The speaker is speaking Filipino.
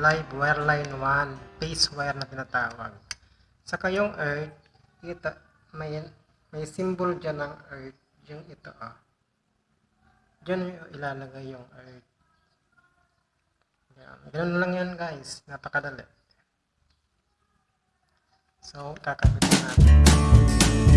live wire line 1, phase wire na tinatawag. Sa kayong earth, ito, may, may symbol dyan ng earth, yung ito oh. ah. Diyan yung ilalagay yung earth. Yan. Ganun lang yan guys, napakadali. So, kakabit na natin.